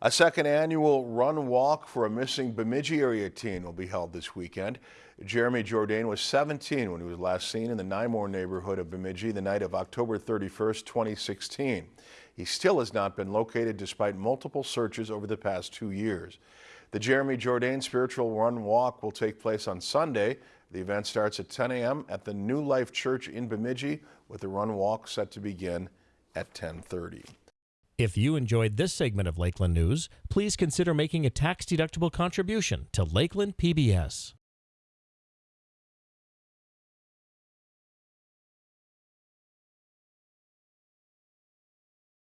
A second annual run walk for a missing Bemidji area teen will be held this weekend. Jeremy Jourdain was 17 when he was last seen in the Nymore neighborhood of Bemidji the night of October 31st, 2016. He still has not been located despite multiple searches over the past two years. The Jeremy Jourdain Spiritual Run Walk will take place on Sunday. The event starts at 10 a.m. at the New Life Church in Bemidji with the run walk set to begin at 1030. If you enjoyed this segment of Lakeland News, please consider making a tax-deductible contribution to Lakeland PBS.